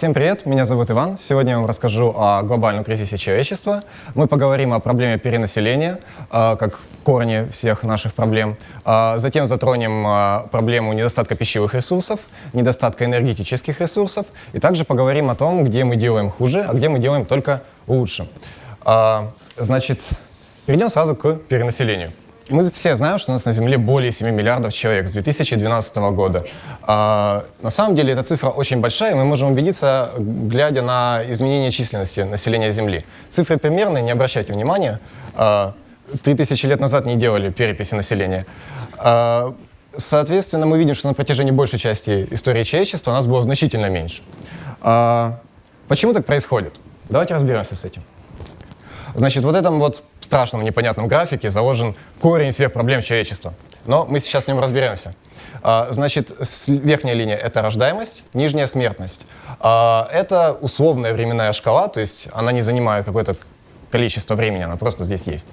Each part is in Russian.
Всем привет, меня зовут Иван. Сегодня я вам расскажу о глобальном кризисе человечества. Мы поговорим о проблеме перенаселения, э, как корне всех наших проблем. Э, затем затронем э, проблему недостатка пищевых ресурсов, недостатка энергетических ресурсов. И также поговорим о том, где мы делаем хуже, а где мы делаем только лучше. Значит, перейдем сразу к перенаселению. Мы все знаем, что у нас на Земле более 7 миллиардов человек с 2012 года. А, на самом деле эта цифра очень большая, и мы можем убедиться, глядя на изменение численности населения Земли. Цифры примерные, не обращайте внимания. А, 3000 лет назад не делали переписи населения. А, соответственно, мы видим, что на протяжении большей части истории человечества у нас было значительно меньше. А, почему так происходит? Давайте разберемся с этим. Значит, вот этом вот страшном непонятном графике заложен корень всех проблем человечества. Но мы сейчас с ним разберемся. А, значит, верхняя линия — это рождаемость, нижняя — смертность. А, это условная временная шкала, то есть она не занимает какое-то количество времени, она просто здесь есть.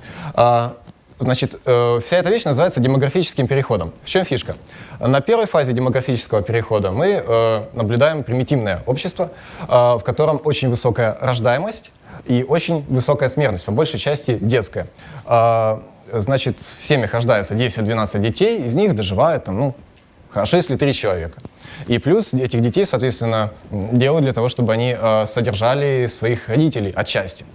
Значит, э, вся эта вещь называется демографическим переходом. В чем фишка? На первой фазе демографического перехода мы э, наблюдаем примитивное общество, в котором очень высокая рождаемость, и очень высокая смертность, по большей части детская. Значит, в семьях рождается 10-12 детей, из них доживает, там, ну, хорошо, если 3 человека. И плюс этих детей, соответственно, делают для того, чтобы они э, содержали своих родителей отчасти.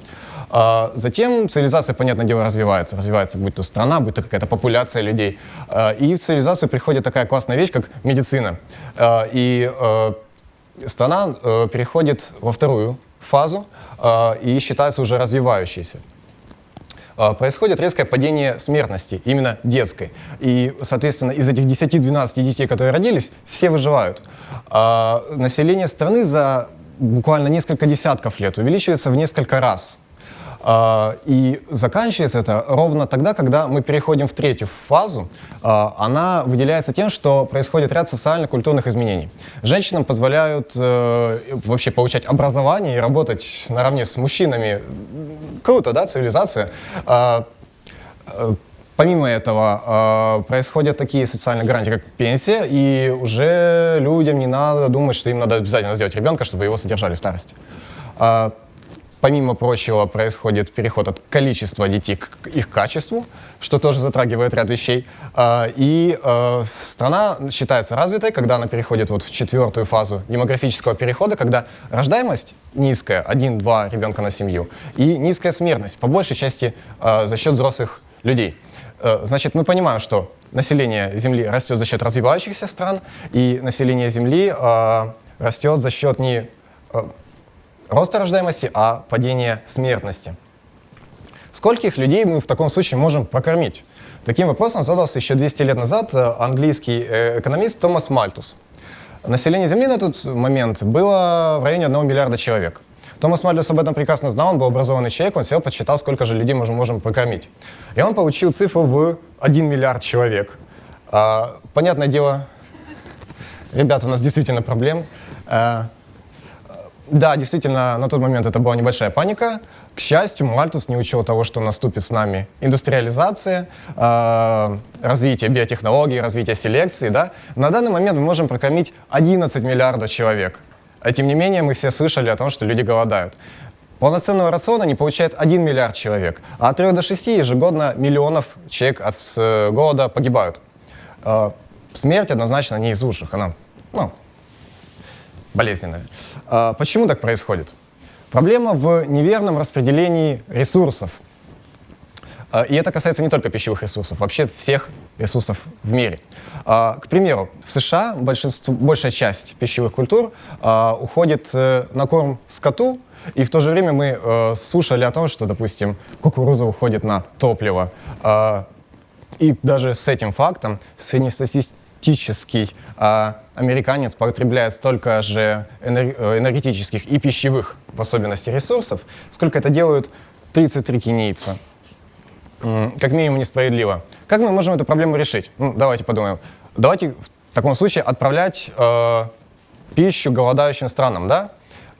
А затем цивилизация, понятное дело, развивается. Развивается будь то страна, будь то какая-то популяция людей. А, и в цивилизацию приходит такая классная вещь, как медицина. И э, страна переходит во вторую фазу и считается уже развивающейся. Происходит резкое падение смертности, именно детской. И, соответственно, из этих 10-12 детей, которые родились, все выживают. Население страны за буквально несколько десятков лет увеличивается в несколько раз. А, и заканчивается это ровно тогда, когда мы переходим в третью фазу. А, она выделяется тем, что происходит ряд социально-культурных изменений. Женщинам позволяют э, вообще получать образование и работать наравне с мужчинами. Круто, да, цивилизация? А, э, помимо этого, происходят такие социальные гарантии, как пенсия, и уже людям не надо думать, что им надо обязательно сделать ребенка, чтобы его содержали в старости. Помимо прочего, происходит переход от количества детей к их качеству, что тоже затрагивает ряд вещей. А, и а, страна считается развитой, когда она переходит вот в четвертую фазу демографического перехода, когда рождаемость низкая, один-два ребенка на семью, и низкая смертность, по большей части а, за счет взрослых людей. Значит, мы понимаем, что население Земли растет за счет развивающихся стран, и население Земли растет за счет не роста рождаемости, а падения смертности. Скольких людей мы в таком случае можем прокормить? Таким вопросом задался еще 200 лет назад э, английский э, экономист Томас Мальтус. Население Земли на тот момент было в районе 1 миллиарда человек. Томас Мальтус об этом прекрасно знал, он был образованный человек, он сел, подсчитал, сколько же людей мы можем прокормить. И он получил цифру в 1 миллиард человек. А, понятное дело, ребята, у нас действительно проблем. А, да, действительно, на тот момент это была небольшая паника. К счастью, Мальтус не учел того, что наступит с нами индустриализация, э, развитие биотехнологий, развитие селекции. Да? На данный момент мы можем прокормить 11 миллиардов человек. А тем не менее, мы все слышали о том, что люди голодают. Полноценного рациона не получает 1 миллиард человек, а от 3 до 6 ежегодно миллионов человек от э, голода погибают. Э, смерть однозначно не из лучших, она ну, болезненная. А почему так происходит? Проблема в неверном распределении ресурсов. А, и это касается не только пищевых ресурсов, вообще всех ресурсов в мире. А, к примеру, в США большинство, большая часть пищевых культур уходит э, на корм скоту, и в то же время мы э, слушали о том, что, допустим, кукуруза уходит на топливо. И даже с этим фактом среднестатистический американец потребляет столько же э, энергетических и пищевых, в особенности, ресурсов, сколько это делают 33 кенийца. Как минимум несправедливо. Как мы можем эту проблему решить? Ну, давайте подумаем. Давайте в таком случае отправлять э, пищу голодающим странам, да?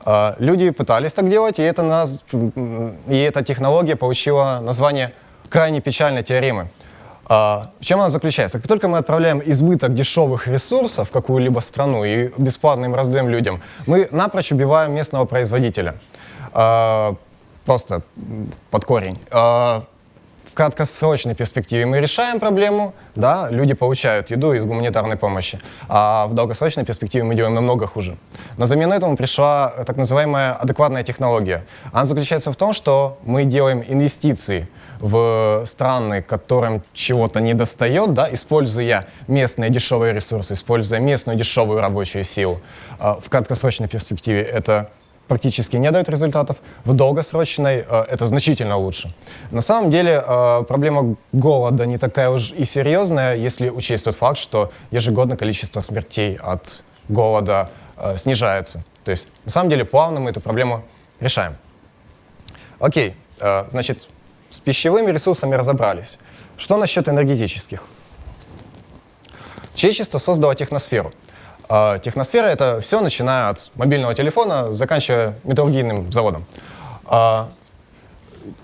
Э, люди пытались так делать, и, это нас, и эта технология получила название крайне печальной теоремы. А, в чем она заключается? Как только мы отправляем избыток дешевых ресурсов в какую-либо страну и бесплатно им раздаем людям, мы напрочь убиваем местного производителя. А, просто под корень. А, в краткосрочной перспективе мы решаем проблему, да, люди получают еду из гуманитарной помощи, а в долгосрочной перспективе мы делаем намного хуже. На замену этому пришла так называемая адекватная технология. Она заключается в том, что мы делаем инвестиции в страны, которым чего-то не достает, да, используя местные дешевые ресурсы, используя местную дешевую рабочую силу. А в краткосрочной перспективе это практически не дает результатов, в долгосрочной э, это значительно лучше. На самом деле э, проблема голода не такая уж и серьезная, если учесть тот факт, что ежегодно количество смертей от голода э, снижается. То есть на самом деле плавно мы эту проблему решаем. Окей, э, значит, с пищевыми ресурсами разобрались. Что насчет энергетических? Человечество создало техносферу. А, техносфера — это все, начиная от мобильного телефона, заканчивая металлургийным заводом. А,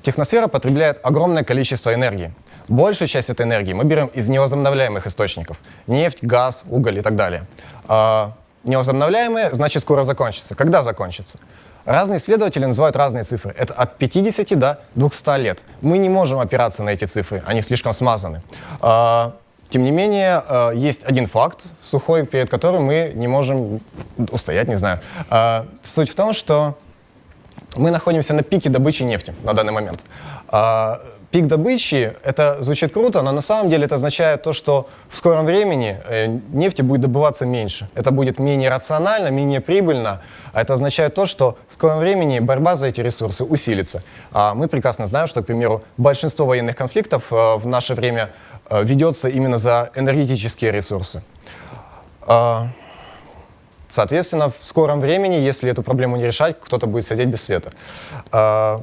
техносфера потребляет огромное количество энергии. Большую часть этой энергии мы берем из невозобновляемых источников. Нефть, газ, уголь и так далее. А, невозобновляемые, значит, скоро закончится. Когда закончится? Разные исследователи называют разные цифры. Это от 50 до 200 лет. Мы не можем опираться на эти цифры, они слишком смазаны. Тем не менее, э, есть один факт сухой, перед которым мы не можем устоять, не знаю. Э, суть в том, что мы находимся на пике добычи нефти на данный момент. Э, пик добычи, это звучит круто, но на самом деле это означает то, что в скором времени нефти будет добываться меньше. Это будет менее рационально, менее прибыльно. А это означает то, что в скором времени борьба за эти ресурсы усилится. А мы прекрасно знаем, что, к примеру, большинство военных конфликтов в наше время Э, ведется именно за энергетические ресурсы. А, соответственно, в скором времени, если эту проблему не решать, кто-то будет сидеть без света. А,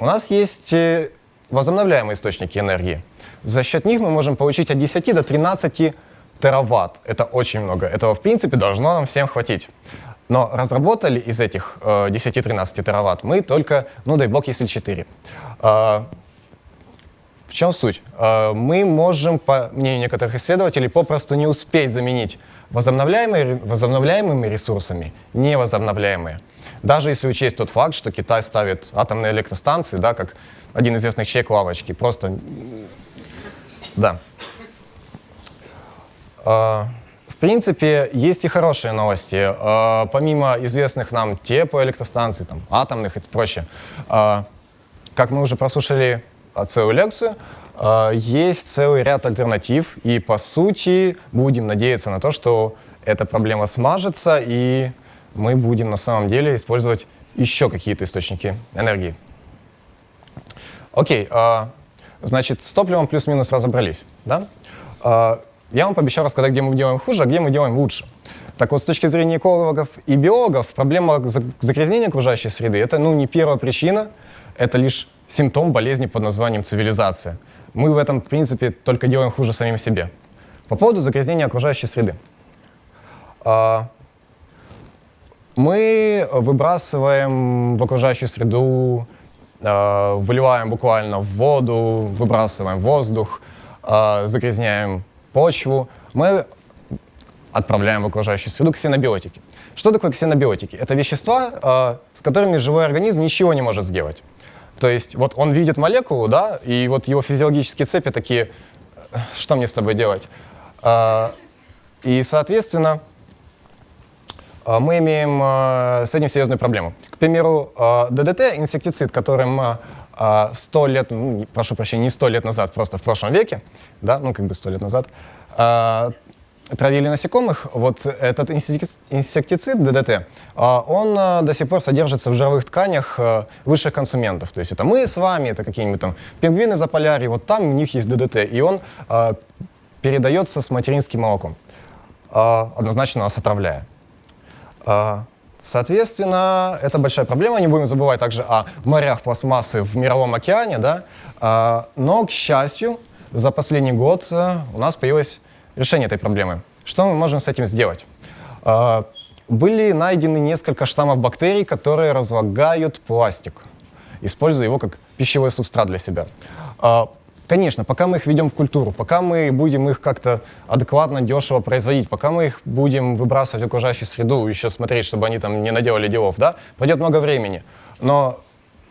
у нас есть э, возобновляемые источники энергии. За счет них мы можем получить от 10 до 13 тераватт. Это очень много. Этого, в принципе, должно нам всем хватить. Но разработали из этих э, 10-13 тераватт мы только, ну дай бог, если 4 чем суть? А, мы можем, по мнению некоторых исследователей, попросту не успеть заменить возобновляемые, возобновляемыми ресурсами невозобновляемые. Даже если учесть тот факт, что Китай ставит атомные электростанции, да, как один известных чек лавочки, просто... Да. А, в принципе, есть и хорошие новости. А, помимо известных нам теплоэлектростанций, там, атомных и прочее, как мы уже прослушали целую лекцию. А, есть целый ряд альтернатив, и по сути будем надеяться на то, что эта проблема смажется, и мы будем на самом деле использовать еще какие-то источники энергии. Окей, а, значит, с топливом плюс-минус разобрались. Да? А, я вам пообещал рассказать, где мы делаем хуже, а где мы делаем лучше. Так вот, с точки зрения экологов и биологов, проблема загрязнения окружающей среды — это ну, не первая причина, это лишь симптом болезни под названием цивилизация. Мы в этом, в принципе, только делаем хуже самим себе. По поводу загрязнения окружающей среды. А, мы выбрасываем в окружающую среду, а, выливаем буквально в воду, выбрасываем воздух, а, загрязняем почву. Мы отправляем в окружающую среду ксенобиотики. Что такое ксенобиотики? Это вещества, с которыми живой организм ничего не может сделать. То есть вот он видит молекулу, да, и вот его физиологические цепи такие, что мне с тобой делать? А, и, соответственно, мы имеем а, с этим серьезную проблему. К примеру, ДДТ, инсектицид, которым 100 лет, ну, прошу прощения, не 100 лет назад, просто в прошлом веке, да, ну как бы 100 лет назад, травили насекомых, вот этот инсектицид ДДТ, а, он а, до сих пор содержится в жировых тканях а, высших консументов. То есть это мы с вами, это какие-нибудь там пингвины в Заполярье, вот там у них есть ДДТ, и он передается с материнским молоком, однозначно нас отравляя. Соответственно, это большая проблема. Не будем забывать также о морях пластмассы в Мировом океане. Да? Но, к счастью, за последний год у нас появилась решение этой проблемы. Что мы можем с этим сделать? А, были найдены несколько штаммов бактерий, которые разлагают пластик, используя его как пищевой субстрат для себя. Конечно, пока мы их ведем в культуру, пока мы будем их как-то адекватно, дешево производить, пока мы их будем выбрасывать в окружающую среду, еще смотреть, чтобы они там не наделали делов, да, пройдет много времени. Но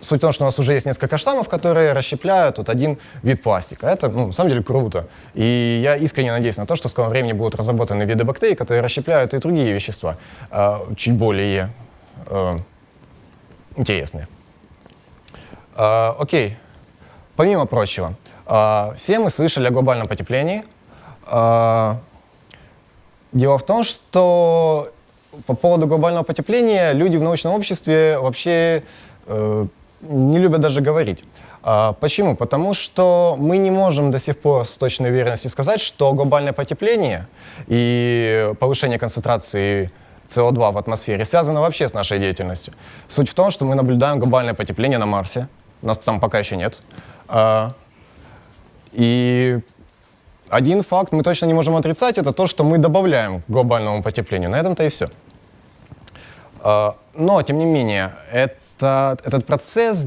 суть в том, что у нас уже есть несколько штаммов, которые расщепляют вот один вид пластика. Это, ну, на самом деле, круто. И я искренне надеюсь на то, что в скором времени будут разработаны виды бактерий, которые расщепляют и другие вещества, э, чуть более э, интересные. Э, окей. Помимо прочего, все мы слышали о глобальном потеплении. Э, дело в том, что по поводу глобального потепления люди в научном обществе вообще э, не любят даже говорить. А, почему? Потому что мы не можем до сих пор с точной уверенностью сказать, что глобальное потепление и повышение концентрации СО2 в атмосфере связано вообще с нашей деятельностью. Суть в том, что мы наблюдаем глобальное потепление на Марсе. Нас там пока еще нет. И один факт мы точно не можем отрицать, это то, что мы добавляем к глобальному потеплению. На этом-то и все. А, но, тем не менее, это, этот процесс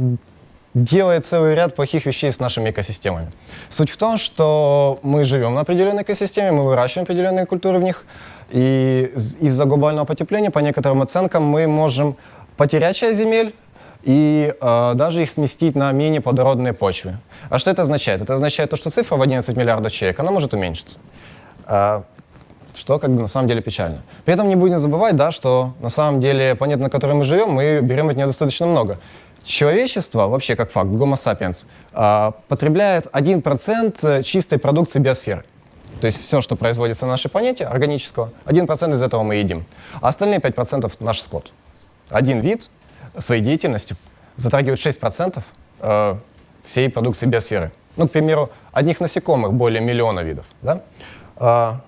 делает целый ряд плохих вещей с нашими экосистемами. Суть в том, что мы живем на определенной экосистеме, мы выращиваем определенные культуры в них, и из-за глобального потепления, по некоторым оценкам, мы можем потерять часть земель и э, даже их сместить на менее плодородные почвы. А что это означает? Это означает то, что цифра в 11 миллиардов человек, она может уменьшиться. Э, что как бы на самом деле печально. При этом не будем забывать, да, что на самом деле планета, на которой мы живем, мы берем от нее достаточно много. Человечество, вообще как факт, Homo sapiens, а, потребляет 1% чистой продукции биосферы. То есть все, что производится на нашей планете, органического, 1% из этого мы едим. А остальные 5% наш скот. Один вид своей деятельностью затрагивает 6% э, всей продукции биосферы. Ну, к примеру, одних насекомых более миллиона видов. Да? А,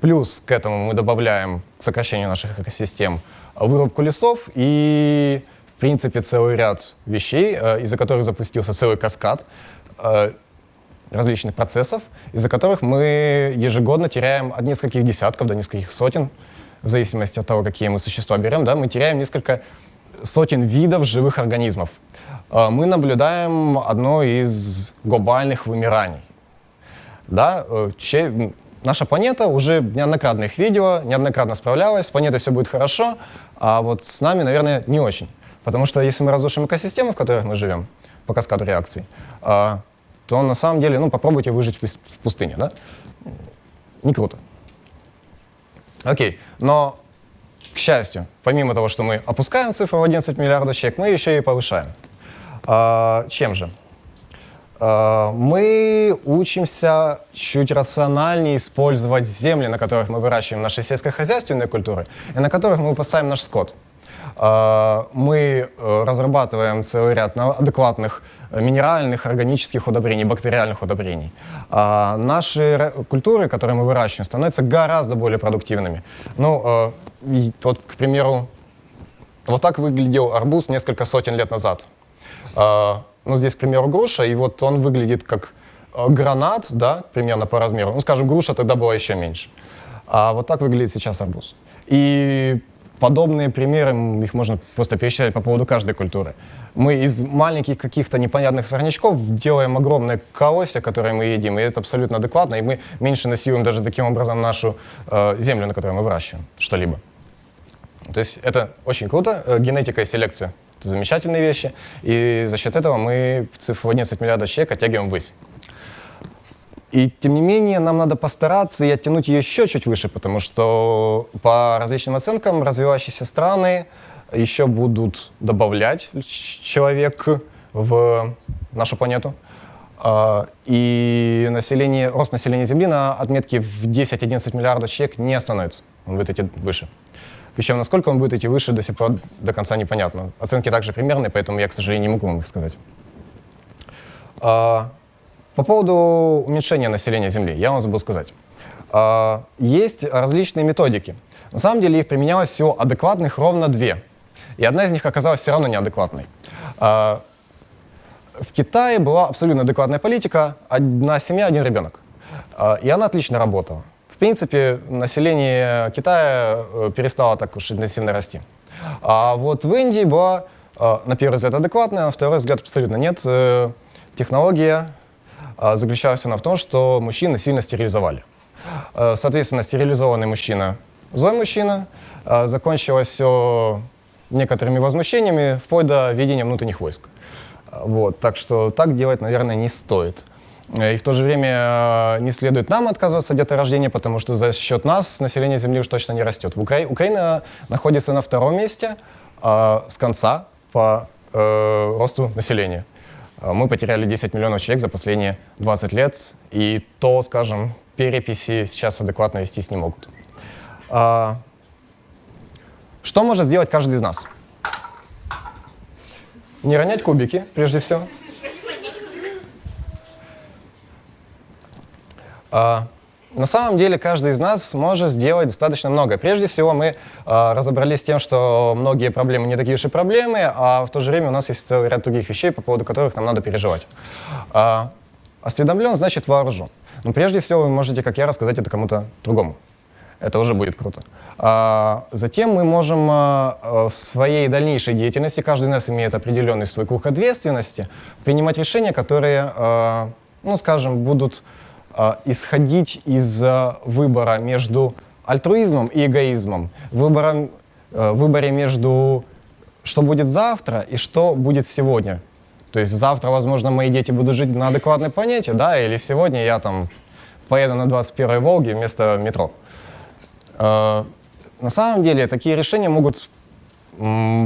Плюс к этому мы добавляем к сокращению наших экосистем вырубку лесов и, в принципе, целый ряд вещей, э, из-за которых запустился целый каскад э, различных процессов, из-за которых мы ежегодно теряем от нескольких десятков до нескольких сотен, в зависимости от того, какие мы существа берем, да, мы теряем несколько сотен видов живых организмов. Э, мы наблюдаем одно из глобальных вымираний. Да, наша планета уже неоднократно их видела, неоднократно справлялась, с планетой все будет хорошо, а вот с нами, наверное, не очень. Потому что если мы разрушим экосистему, в которой мы живем, по каскаду реакций, а, то на самом деле, ну, попробуйте выжить в пустыне, да? Не круто. Окей, но, к счастью, помимо того, что мы опускаем цифру в 11 миллиардов человек, мы еще и повышаем. А, чем же? Э, мы учимся чуть рациональнее использовать земли, на которых мы выращиваем наши сельскохозяйственные культуры и на которых мы выпасаем наш скот. Э, мы э, разрабатываем целый ряд адекватных минеральных, органических удобрений, бактериальных удобрений. Наши культуры, которые мы выращиваем, становятся гораздо более продуктивными. Ну, вот, к примеру, вот так выглядел арбуз несколько сотен лет назад ну, здесь, к примеру, груша, и вот он выглядит как э, гранат, да, примерно по размеру. Ну, скажем, груша тогда была еще меньше. А вот так выглядит сейчас арбуз. И подобные примеры, их можно просто перечислять по поводу каждой культуры. Мы из маленьких каких-то непонятных сорнячков делаем огромное колосье, которое мы едим, и это абсолютно адекватно, и мы меньше насилуем даже таким образом нашу э, землю, на которой мы выращиваем что-либо. То есть это очень круто, э, генетика и селекция это замечательные вещи. И за счет этого мы цифру 11 миллиардов человек оттягиваем ввысь. И тем не менее, нам надо постараться и оттянуть ее еще чуть выше, потому что по различным оценкам развивающиеся страны еще будут добавлять человек в нашу планету. А, и население, рост населения Земли на отметке в 10-11 миллиардов человек не остановится. Он будет идти выше. Причем, насколько он будет идти выше, до сих пор до конца непонятно. Оценки также примерные, поэтому я, к сожалению, не могу вам их сказать. А, по поводу уменьшения населения Земли, я вам забыл сказать. А, есть различные методики. На самом деле их применялось всего адекватных ровно две. И одна из них оказалась все равно неадекватной. А, в Китае была абсолютно адекватная политика, одна семья, один ребенок. И она отлично работала. В принципе, население Китая э, перестало так уж интенсивно расти. А вот в Индии была, э, на первый взгляд, адекватная, на второй взгляд абсолютно нет. Э, технология, а, заключалась она в том, что мужчины сильно стерилизовали. А, соответственно, стерилизованный мужчина – злой мужчина. А, закончилось все некоторыми возмущениями, вплоть до ведения внутренних войск. Вот, так что так делать, наверное, не стоит. И в то же время не следует нам отказываться от деторождения, потому что за счет нас население Земли уж точно не растет. Укра... Украина находится на втором месте э, с конца по э, росту населения. Мы потеряли 10 миллионов человек за последние 20 лет, и то, скажем, переписи сейчас адекватно вестись не могут. А, что может сделать каждый из нас? Не ронять кубики, прежде всего. А, на самом деле каждый из нас может сделать достаточно много. Прежде всего мы э, разобрались с тем, что многие проблемы не такие уж и проблемы, а в то же время у нас есть целый ряд других вещей, по поводу которых нам надо переживать. Э, осведомлен значит вооружен. Но прежде всего вы можете, как я, рассказать это кому-то другому. Это уже будет круто. А, затем мы можем а, в своей дальнейшей деятельности, каждый из нас имеет определенный свой круг ответственности, принимать решения, которые, а, ну, скажем, будут исходить из выбора между альтруизмом и эгоизмом, выбором, выборе между что будет завтра и что будет сегодня. То есть завтра, возможно, мои дети будут жить на адекватной планете, да, или сегодня я там поеду на 21-й Волге вместо метро. На самом деле такие решения могут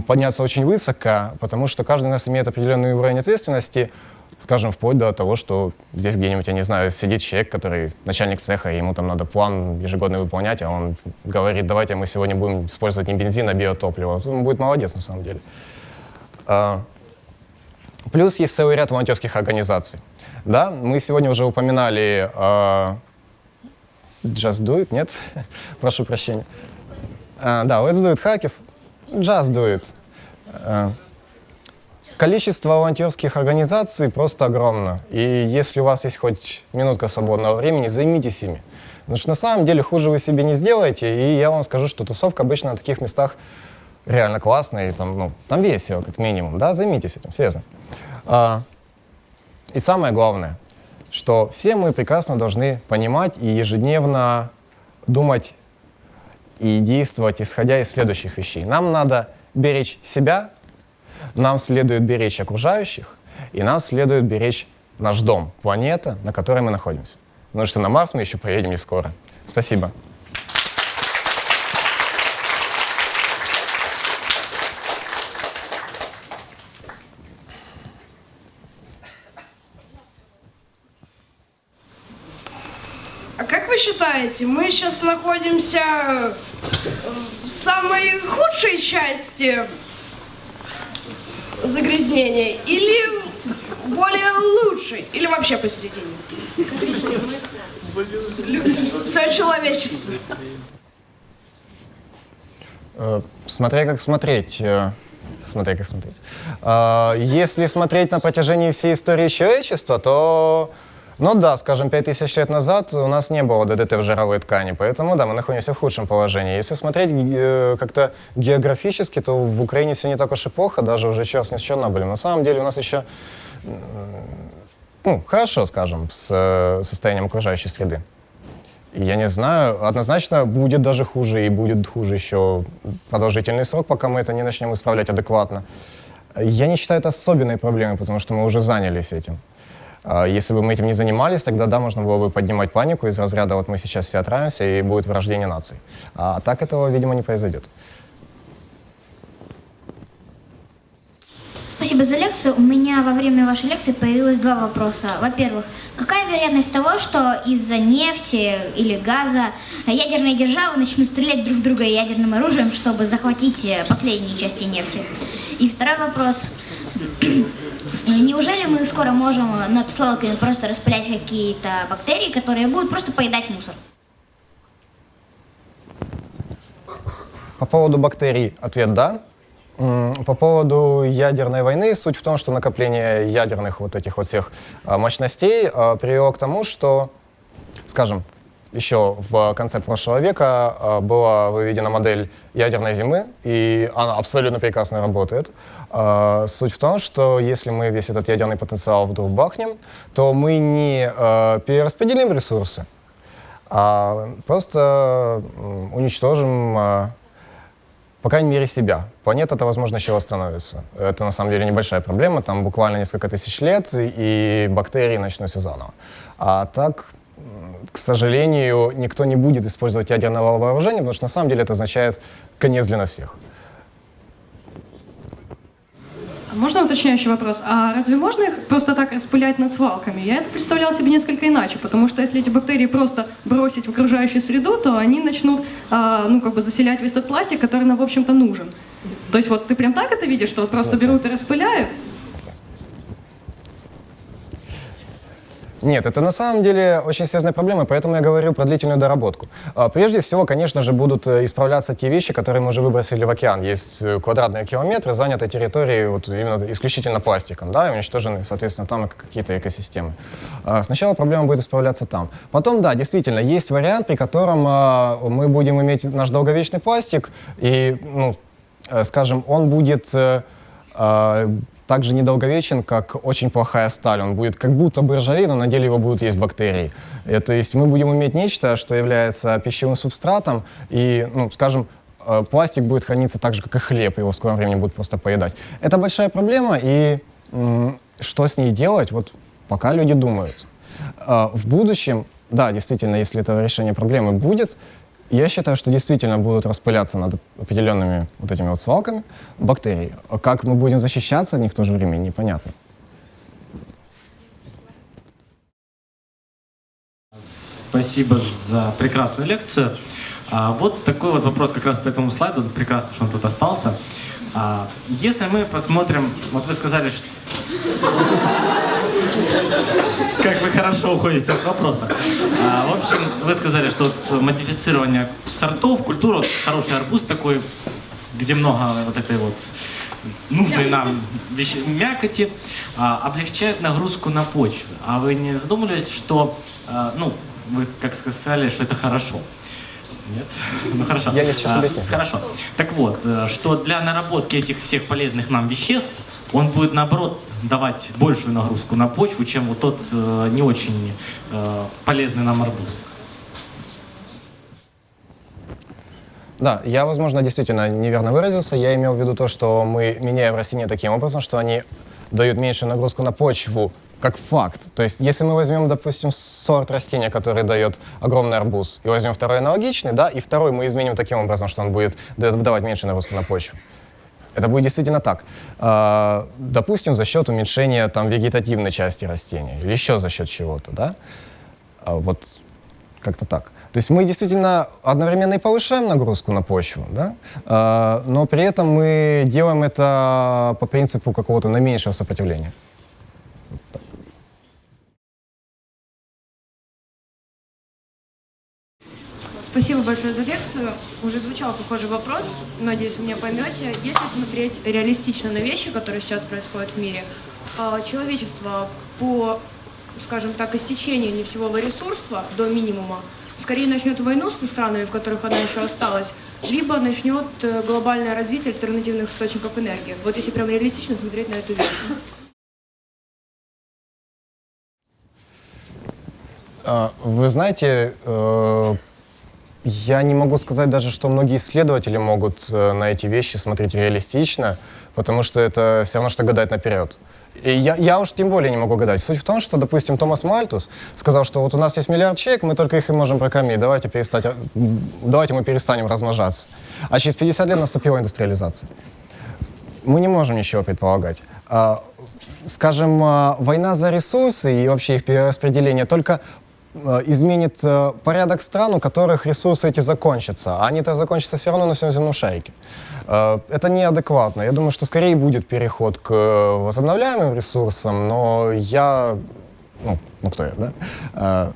подняться очень высоко, потому что каждый из нас имеет определенный уровень ответственности, скажем, вплоть до того, что здесь где-нибудь, я не знаю, сидит человек, который начальник цеха, ему там надо план ежегодный выполнять, а он говорит, давайте мы сегодня будем использовать не бензин, а биотопливо. Он будет молодец на самом деле. А, плюс есть целый ряд волонтерских организаций. Да, мы сегодня уже упоминали uh, Just Do It, нет? Прошу прощения. Uh, да, Let's Do It Хакев. Just Do It. Uh, Количество волонтерских организаций просто огромно. И если у вас есть хоть минутка свободного времени, займитесь ими. Потому что на самом деле хуже вы себе не сделаете. И я вам скажу, что тусовка обычно на таких местах реально классная. И там, ну, там весело, как минимум. Да, займитесь этим, серьезно. А, и самое главное, что все мы прекрасно должны понимать и ежедневно думать и действовать, исходя из следующих вещей. Нам надо беречь себя, нам следует беречь окружающих, и нам следует беречь наш дом, планета, на которой мы находимся. Потому что на Марс мы еще поедем не скоро. Спасибо. А как вы считаете, мы сейчас находимся в самой худшей части загрязнения или более лучший, или вообще посередине? Все человечество. Э, смотря как смотреть. Э, смотря как смотреть. Э, если смотреть на протяжении всей истории человечества, то ну да, скажем, 5000 лет назад у нас не было ДДТ в жировой ткани, поэтому да, мы находимся в худшем положении. Если смотреть э, как-то географически, то в Украине все не так уж и плохо, даже уже сейчас не с Чернобылем. На самом деле у нас еще ну, хорошо, скажем, с э, состоянием окружающей среды. Я не знаю, однозначно будет даже хуже, и будет хуже еще продолжительный срок, пока мы это не начнем исправлять адекватно. Я не считаю это особенной проблемой, потому что мы уже занялись этим. А если бы мы этим не занимались, тогда да, можно было бы поднимать панику из разряда «вот мы сейчас все отравимся и будет врождение наций». А так этого, видимо, не произойдет. Спасибо за лекцию. У меня во время вашей лекции появилось два вопроса. Во-первых, какая вероятность того, что из-за нефти или газа ядерные державы начнут стрелять друг друга ядерным оружием, чтобы захватить последние части нефти? И второй вопрос. Неужели мы скоро можем над свалками просто распылять какие-то бактерии, которые будут просто поедать мусор? По поводу бактерий ответ «да». По поводу ядерной войны, суть в том, что накопление ядерных вот этих вот всех а, мощностей а, привело к тому, что, скажем, еще в конце прошлого века а, была выведена модель ядерной зимы, и она абсолютно прекрасно работает. А, Суть в том, что если мы весь этот ядерный потенциал вдруг бахнем, то мы не э, перераспределим ресурсы, а просто уничтожим, по крайней мере, себя. Планета это, возможно, еще восстановится. Это, на самом деле, небольшая проблема. Там буквально несколько тысяч лет, и бактерии начнут все заново. А так, к сожалению, никто не будет использовать ядерное вооружение, потому что, на самом деле, это означает конец для нас всех. А Можно уточняющий вопрос? А разве можно их просто так распылять над свалками? Я это представляла себе несколько иначе, потому что если эти бактерии просто бросить в окружающую среду, то они начнут, а, ну, как бы заселять весь тот пластик, который нам, в общем-то, нужен. То есть вот ты прям так это видишь, что вот просто берут и распыляют? Нет, это на самом деле очень серьезная проблема, поэтому я говорю про длительную доработку. А, Прежде всего, конечно же, будут э, исправляться те вещи, которые мы уже выбросили в океан. Есть э, квадратные километры занятой территории вот именно исключительно пластиком, да, и уничтожены, соответственно, там какие-то экосистемы. А, Сначала проблема будет исправляться там. Потом, да, действительно, есть вариант, при котором а, мы будем иметь наш долговечный пластик, и, ну, э, скажем, он будет также недолговечен, как очень плохая сталь. Он будет как будто бы ржавее, но на деле его будут есть бактерии. Э, То есть мы будем иметь нечто, что является пищевым субстратом, и, ну, скажем, э, пластик будет храниться так же, как и хлеб, его в скором времени будут просто поедать. Это большая проблема, и что с ней делать, вот пока люди думают. А, В будущем, да, действительно, если это решение проблемы будет, я считаю, что действительно будут распыляться над определенными вот этими вот свалками бактерии. А как мы будем защищаться от них в то же время, непонятно. Спасибо за прекрасную лекцию. А, вот такой вот вопрос как раз по этому слайду. Прекрасно, что он тут остался. А, если мы посмотрим, вот вы сказали, что... Как вы хорошо уходите от вопроса. А, в общем, вы сказали, что вот модифицирование сортов, культура, вот хороший арбуз такой, где много вот этой вот нужной нам вещи, мякоти, а, облегчает нагрузку на почву. А вы не задумывались, что, а, ну, вы как сказали, что это хорошо? Нет? Ну хорошо. Я не сейчас объясню. Хорошо. Так вот, э, что для наработки этих всех полезных нам веществ он будет, наоборот, давать большую нагрузку на почву, чем вот тот э, не очень э, полезный нам арбуз. Да, я, возможно, действительно неверно выразился. Я имел в виду то, что мы меняем растения таким образом, что они дают меньшую нагрузку на почву, как факт. То есть, если мы возьмем, допустим, сорт растения, который дает огромный арбуз, и возьмем второй аналогичный, да, и второй мы изменим таким образом, что он будет давать меньшую нагрузку на почву. Это будет действительно так. А, допустим, за счет уменьшения там, вегетативной части растения или еще за счет чего-то, да? А, вот как-то так. То есть мы действительно одновременно и повышаем нагрузку на почву, да? А, но при этом мы делаем это по принципу какого-то наименьшего сопротивления. Спасибо большое за лекцию. Уже звучал похожий вопрос, надеюсь, вы меня поймете. Если смотреть реалистично на вещи, которые сейчас происходят в мире, а, человечество по, скажем так, истечению нефтевого ресурса до минимума скорее начнет войну с странами, в которых она еще осталась, либо начнет э, глобальное развитие альтернативных источников энергии. Вот если прям реалистично смотреть на эту вещь. А, Вы знаете, э, я не могу сказать даже, что многие исследователи могут э, на эти вещи смотреть реалистично, потому что это все равно, что гадать наперед. И я, я уж тем более не могу гадать. Суть в том, что, допустим, Томас Мальтус сказал, что вот у нас есть миллиард человек, мы только их и можем прокормить, давайте, перестать, м, давайте мы перестанем размножаться. А через 50 лет наступила индустриализация. Мы не можем ничего предполагать. А, скажем, а, война за ресурсы и вообще их перераспределение только изменит а, порядок стран, у которых ресурсы эти закончатся. А они-то закончатся все равно на всем земном шарике. А, Это неадекватно. Я думаю, что скорее будет переход к э, возобновляемым ресурсам, но я... Ну, ну кто я, да?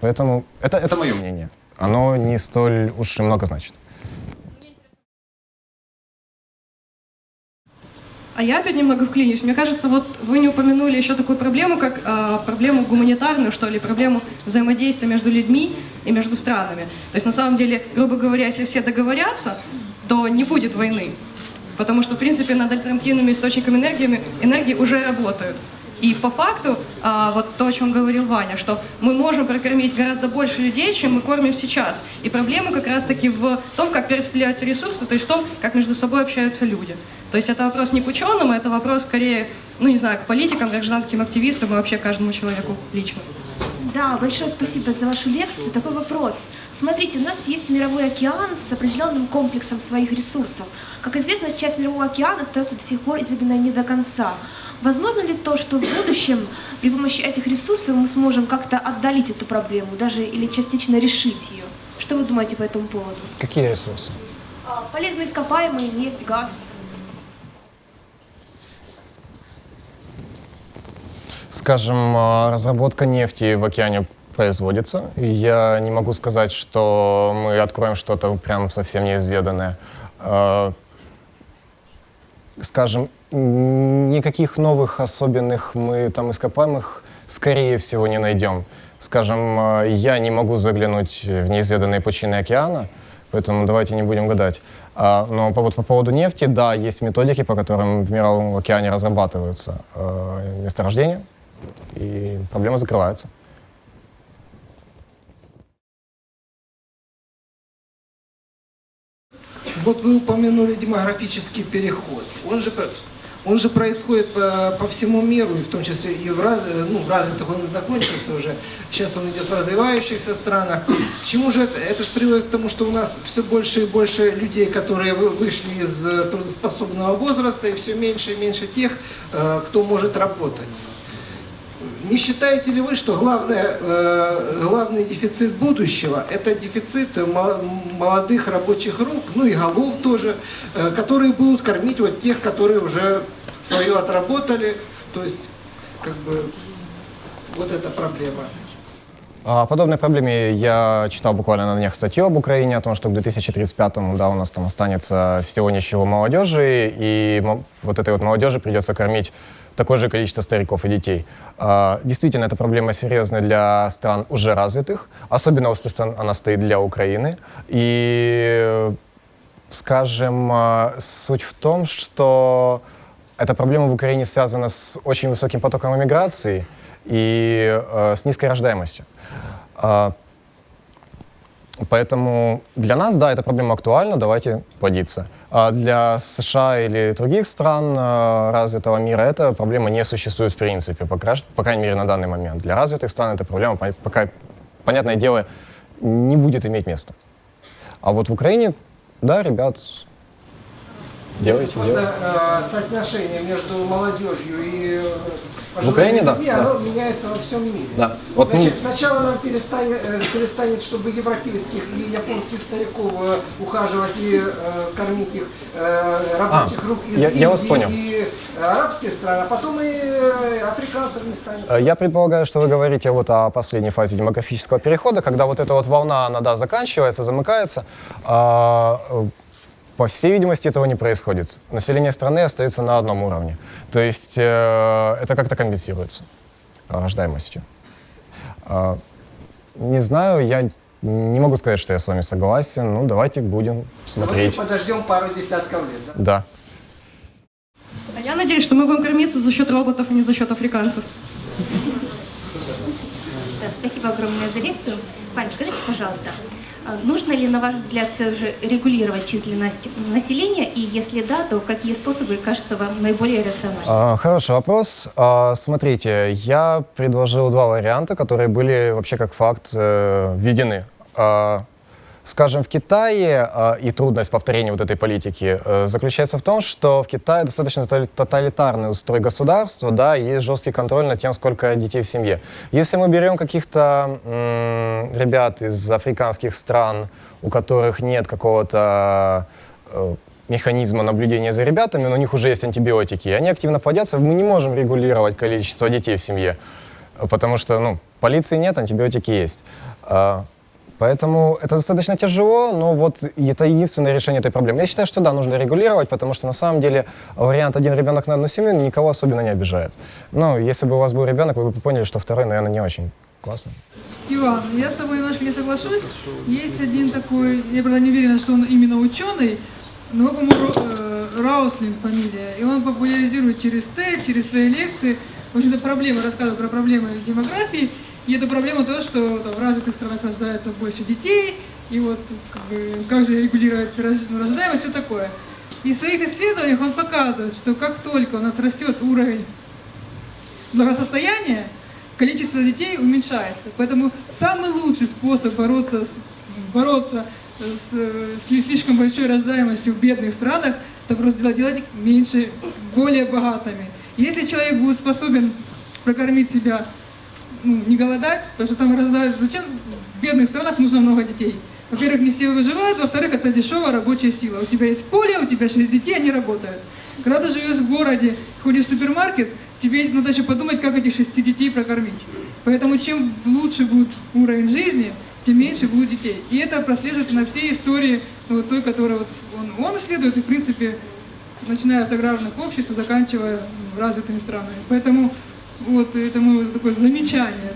Поэтому это, это мое мнение. Оно не столь уж и много значит. А я опять немного вклинюсь. Мне кажется, вот вы не упомянули еще такую проблему, как а, проблему гуманитарную, что ли, проблему взаимодействия между людьми и между странами. То есть, на самом деле, грубо говоря, если все договорятся, то не будет войны. Потому что, в принципе, над альтернативными источниками энергии, энергии уже работают. И по факту, а, вот то, о чем говорил Ваня, что мы можем прокормить гораздо больше людей, чем мы кормим сейчас. И проблема как раз-таки в том, как перераспределяются ресурсы, то есть в том, как между собой общаются люди. То есть это вопрос не к ученым, это вопрос скорее, ну не знаю, к политикам, гражданским активистам и вообще каждому человеку лично. Да, большое спасибо за вашу лекцию. Такой вопрос. Смотрите, у нас есть мировой океан с определенным комплексом своих ресурсов. Как известно, часть мирового океана остается до сих пор изведена не до конца. Возможно ли то, что в будущем при помощи этих ресурсов мы сможем как-то отдалить эту проблему, даже или частично решить ее? Что вы думаете по этому поводу? Какие ресурсы? А, Полезные ископаемые, нефть, газ. Скажем, а, разработка нефти в океане производится. Я не могу сказать, что мы откроем что-то прям совсем неизведанное. А, Скажем, никаких новых особенных мы там ископаемых, скорее всего, не найдем. Скажем, а, я не могу заглянуть в неизведанные пучины океана, поэтому давайте не будем гадать. А, Но по, по поводу нефти, да, есть методики, по которым в мировом океане разрабатываются э, месторождения, и проблема закрывается. Вот вы упомянули демографический переход. Он же, он же происходит по, по всему миру, и в том числе и в, раз, ну, в развитых он закончился уже. Сейчас он идет в развивающихся странах. К чему же это? Это же приводит к тому, что у нас все больше и больше людей, которые вы- вышли из э, трудоспособного возраста, и все меньше и меньше тех, э, кто может работать. Не считаете ли вы, что главное, э, главный дефицит будущего – это дефицит мо- молодых рабочих рук, ну и голов тоже, э, которые будут кормить вот тех, которые уже свое отработали, то есть как бы вот эта проблема. О подобной проблеме я читал буквально на днях статью об Украине, о том, что к 2035-му, да, у нас там останется всего ничего молодежи, и вот этой вот молодежи придется кормить такое же количество стариков и детей. А, Действительно, эта проблема серьезная для стран уже развитых, особенно остро она стоит для Украины. И, скажем, а, суть в том, что эта проблема в Украине связана с очень высоким потоком иммиграции и э, с низкой рождаемостью. А, Поэтому для нас, да, эта проблема актуальна, давайте плодиться. А для США или других стран э, развитого мира эта проблема не существует в принципе, по, по крайней мере на данный момент. Для развитых стран эта проблема, по- пока, понятное дело, не будет иметь места. А вот в Украине, да, ребят, делайте, Просто делайте. э, соотношение между молодежью и пожилыми Украине, да, людьми, да. оно меняется во всем мире. Да. Вот, ну- Значит, сначала нам перестанет, э, перестанет, чтобы европейских и японских стариков э, ухаживать и э, кормить их э, рабочих А, рук из я- я вас понял. и э, арабских стран, а потом и африканцев не станет. Я предполагаю, что вы говорите вот о последней фазе демографического перехода, когда вот эта вот волна, она, да, заканчивается, замыкается. А, э, по всей видимости, этого не происходит. Население страны остается на одном уровне. То есть э, это как-то компенсируется рождаемостью. А, не знаю, я не могу сказать, что я с вами согласен. Ну, давайте будем Давайте смотреть. подождем пару десятков лет. Да? Да. А я надеюсь, что мы будем кормиться за счет роботов, а не за счет африканцев. Спасибо огромное за лекцию. Вань, скажите, пожалуйста, нужно ли, на ваш взгляд, все же регулировать численность населения, и если да, то какие способы кажутся вам наиболее рациональными? А, Хороший вопрос. А, Смотрите, я предложил два варианта, которые были вообще как факт э, введены. А, Скажем, в Китае, а, и трудность повторения вот этой политики э, заключается в том, что в Китае достаточно тотали- тоталитарный устрой государства, да, и есть жесткий контроль над тем, сколько детей в семье. Если мы берем каких-то ребят из африканских стран, у которых нет какого-то э, механизма наблюдения за ребятами, но у них уже есть антибиотики, и они активно плодятся, мы не можем регулировать количество детей в семье, потому что, ну, полиции нет, антибиотики есть. Поэтому это достаточно тяжело, но вот это единственное решение этой проблемы. Я считаю, что да, нужно регулировать, потому что на самом деле вариант один ребенок на одну семью никого особенно не обижает. Ну, если бы у вас был ребенок, вы бы поняли, что второй, наверное, не очень классно. Иван, я с тобой немножко не соглашусь. Есть один такой, я правда не уверена, что он именно ученый, но, по-моему, Ро- э, Рауслин фамилия, и он популяризирует через Т, через свои лекции, в общем-то, проблемы, рассказывает про проблемы демографии, и эта проблема то, что там, в развитых странах рождается больше детей, и вот как, бы, как же регулировать рож- рождаемость, все такое. И в своих исследованиях он показывает, что как только у нас растет уровень благосостояния, количество детей уменьшается. Поэтому самый лучший способ бороться с, бороться с, с не слишком большой рождаемостью в бедных странах, это просто делать, делать их меньше, более богатыми. Если человек будет способен прокормить себя, ну, не голодать, потому что там рождают, зачем в бедных странах нужно много детей? Во-первых, не все выживают, во-вторых, это дешевая рабочая сила. У тебя есть поле, у тебя шесть детей, они работают. Когда ты живешь в городе, ходишь в супермаркет, тебе надо еще подумать, как этих шести детей прокормить. Поэтому чем лучше будет уровень жизни, тем меньше будет детей. И это прослеживается на всей истории ну, вот той, которую вот он, он исследует, и в принципе, начиная с аграрных обществ, заканчивая ну, развитыми странами. Поэтому вот это мое такое замечание.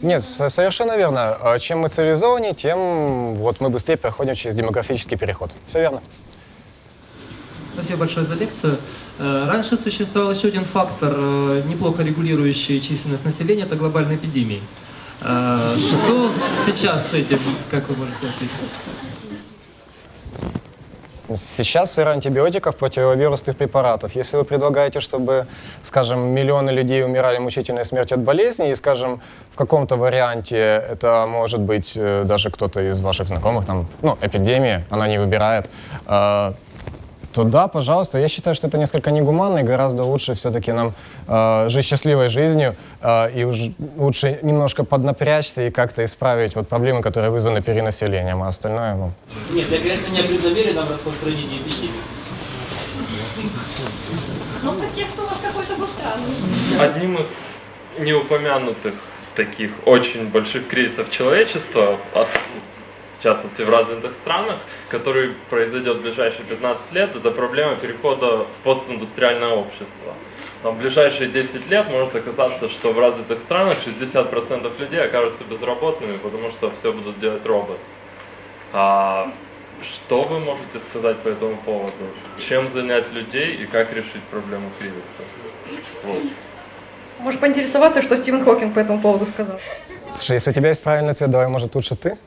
Нет, со- совершенно верно. А Чем мы цивилизованнее, тем вот мы быстрее проходим через демографический переход. Все верно. Спасибо большое за лекцию. Э, Раньше существовал еще один фактор, э, неплохо регулирующий численность населения, это глобальные эпидемии. Э, Что сейчас с этим, как вы можете ответить? Сейчас эра антибиотиков, противовирусных препаратов. Если вы предлагаете, чтобы, скажем, миллионы людей умирали мучительной смертью от болезни, и, скажем, в каком-то варианте это может быть э, даже кто-то из ваших знакомых, там, ну, эпидемия, она не выбирает, э, то да, пожалуйста. Я считаю, что это несколько негуманно, и гораздо лучше все-таки нам э, жить счастливой жизнью, э, и уж лучше немножко поднапрячься и как-то исправить вот проблемы, которые вызваны перенаселением, а остальное, ну, Нет, я, конечно, не о преднамеренном распространении эпидемии. Но протекст у вас какой-то был странный. Одним из неупомянутых таких очень больших кризисов человечества, ос- в частности в развитых странах, который произойдет в ближайшие 15 лет, это проблема перехода в постиндустриальное общество. Там в ближайшие 10 лет может оказаться, что в развитых странах 60% людей окажутся безработными, потому что все будут делать роботы. А что вы можете сказать по этому поводу? Чем занять людей и как решить проблему кризиса? Вот. Можешь поинтересоваться, что Стивен Хокинг по этому поводу сказал? Слушай, если у тебя есть правильный ответ, давай, может, лучше ты?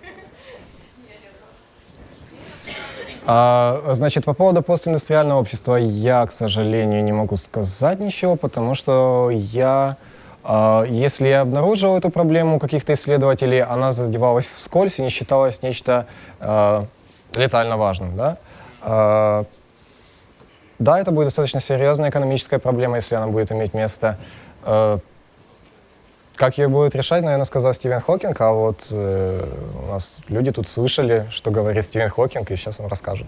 А, значит, по поводу постиндустриального общества я, к сожалению, не могу сказать ничего, потому что я, а, если я обнаружил эту проблему каких-то исследователей, она задевалась вскользь и не считалась нечто а, летально важным, да? А, да, это будет достаточно серьезная экономическая проблема, если она будет иметь место. А, как ее будет решать, наверное, сказал Стивен Хокинг, а вот э, у нас люди тут слышали, что говорит Стивен Хокинг, и сейчас вам расскажут.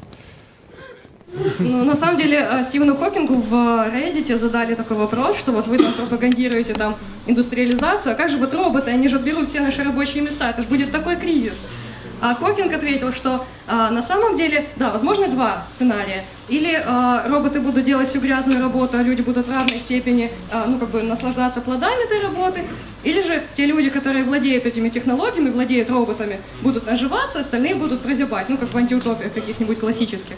Ну, на самом деле, э, Стивену Хокингу в Reddit задали такой вопрос, что вот вы там пропагандируете там индустриализацию, а как же вот роботы, они же отберут все наши рабочие места, это же будет такой кризис. А Хокинг ответил, что а, на самом деле, да, возможно два сценария. Или а, роботы будут делать всю грязную работу, а люди будут в равной степени, а, ну, как бы наслаждаться плодами этой работы. Или же те люди, которые владеют этими технологиями, владеют роботами, будут наживаться, остальные будут прозябать, ну, как в антиутопиях каких-нибудь классических.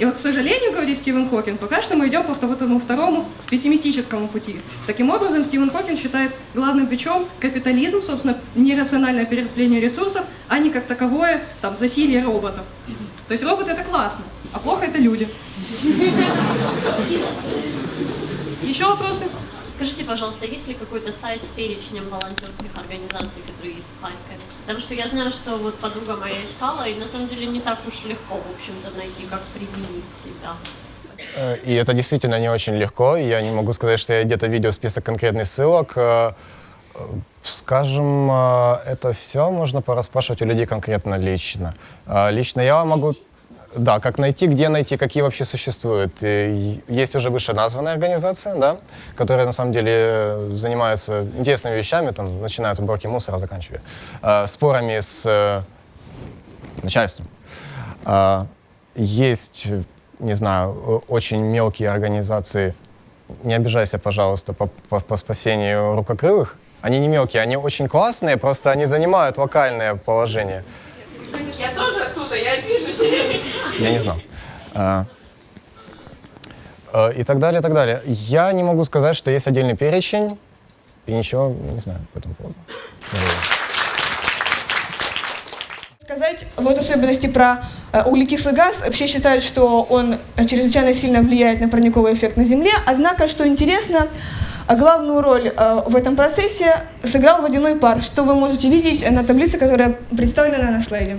И вот, к сожалению, говорит Стивен Хокинг, пока что мы идем по вот этому второму пессимистическому пути. Таким образом, Стивен Хокинг считает главным бичом капитализм, собственно, нерациональное перераспределение ресурсов, а не как таковое там, засилие роботов. То есть роботы это классно, а плохо это люди. Еще вопросы? Скажите, пожалуйста, есть ли какой-то сайт с перечнем волонтерских организаций, которые есть в Харькове? Потому что я знаю, что вот подруга моя искала, и на самом деле не так уж легко, в общем-то, найти, как применить себя. Э, И это действительно не очень легко. Я не могу сказать, что я где-то видел список конкретных ссылок. Э, э, Скажем, это все можно пораспрашивать у людей конкретно лично. Лично я могу... Да, как найти, где найти, какие вообще существуют. И Есть уже вышеназванная организация, да, которая на самом деле э, занимается интересными вещами, там, начиная от уборки мусора, заканчивая э, спорами с э, начальством. А, Есть, э, не знаю, очень мелкие организации, не обижайся, пожалуйста, по, по- по спасению рукокрылых. Они не мелкие, они очень классные, просто они занимают локальное положение. Я тоже оттуда, я пишусь. Я не знал. А, э, и так далее, и так далее. Я не могу сказать, что есть отдельный перечень, и ничего не знаю по этому поводу. Сказать вот особенности про э, углекислый газ. Все считают, что он чрезвычайно сильно влияет на парниковый эффект на Земле. Однако, что интересно, а главную роль э, в этом процессе сыграл водяной пар, что вы можете видеть на таблице, которая представлена на слайде.